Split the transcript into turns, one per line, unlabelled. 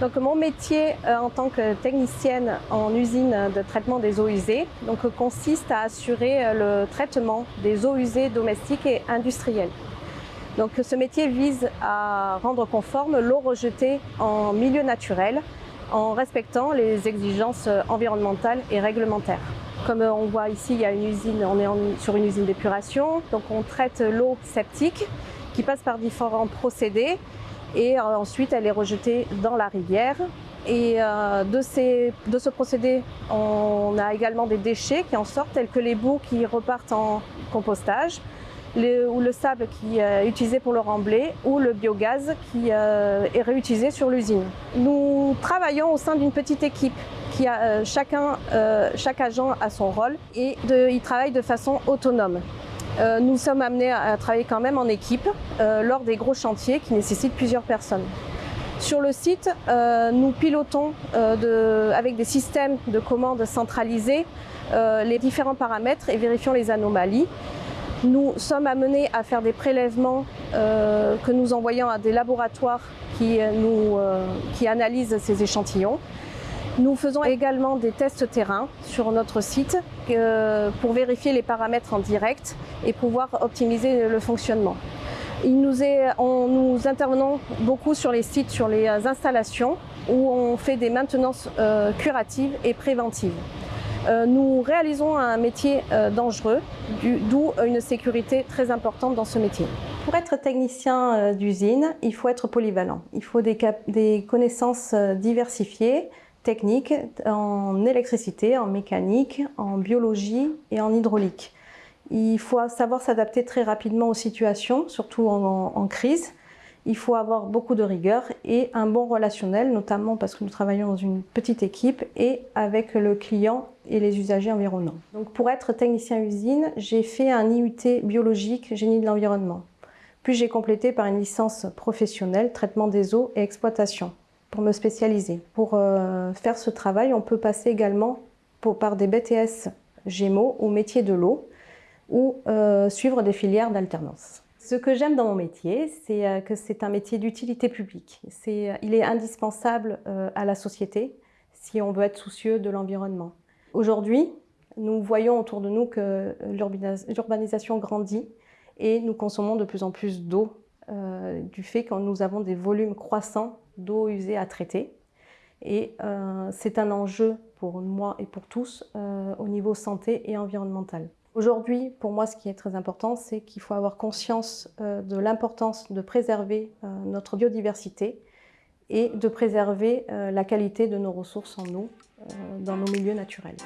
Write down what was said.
Donc mon métier euh, en tant que technicienne en usine de traitement des eaux usées consiste à assurer euh, le traitement des eaux usées domestiques et industrielles. Donc ce métier vise à rendre conforme l'eau rejetée en milieu naturel en respectant les exigences environnementales et réglementaires. Comme on voit ici, il y a une usine, on est sur une usine d'épuration, donc on traite l'eau septique qui passe par différents procédés et euh, ensuite elle est rejetée dans la rivière. Et euh, de, de, ce procédé, on a également des déchets qui en sortent, tels que les boues qui repartent en compostage, ou le sable qui est utilisé pour le remblai, ou le biogaz qui euh, est réutilisé sur l'usine. Nous travaillons au sein d'une petite équipe qui a chacun, chaque agent a son rôle et de, il travaille de façon autonome. Euh, nous sommes amenés à travailler quand même en équipe euh, lors des gros chantiers qui nécessitent plusieurs personnes. Sur le site, euh, nous pilotons avec des systèmes de commandes centralisés les différents paramètres et vérifions les anomalies. Nous sommes amenés à faire des prélèvements que nous envoyons à des laboratoires qui, qui analysent ces échantillons. Nous faisons également des tests terrain sur notre site euh, pour vérifier les paramètres en direct et pouvoir optimiser le fonctionnement. Nous, nous intervenons beaucoup sur les sites, sur les installations où on fait des maintenances euh, curatives et préventives. Euh, nous réalisons un métier dangereux, d'où une sécurité très importante dans ce métier. Pour être technicien d'usine, il faut être polyvalent. Il faut des connaissances diversifiées, techniques en électricité, en mécanique, en biologie et en hydraulique. Il faut savoir s'adapter très rapidement aux situations, surtout en, crise. Il faut avoir beaucoup de rigueur et un bon relationnel, notamment parce que nous travaillons dans une petite équipe et avec le client et les usagers environnants. Donc pour être technicien usine, j'ai fait un IUT biologique génie de l'environnement. Puis j'ai complété par une licence professionnelle traitement des eaux et exploitation pour me spécialiser. Pour euh, faire ce travail, on peut passer également par des BTS Gémeaux au métier de l'eau ou euh, suivre des filières d'alternance. Ce que j'aime dans mon métier, c'est euh, que c'est un métier d'utilité publique. il est indispensable à la société si on veut être soucieux de l'environnement. Aujourd'hui, nous voyons autour de nous que l'urbanisation grandit et nous consommons de plus en plus d'eau du fait que nous avons des volumes croissants d'eau usée à traiter. Et euh, c'est un enjeu pour moi et pour tous euh, au niveau santé et environnemental. Aujourd'hui, pour moi, ce qui est très important, c'est qu'il faut avoir conscience euh, de l'importance de préserver notre biodiversité et de préserver la qualité de nos ressources en eau dans nos milieux naturels.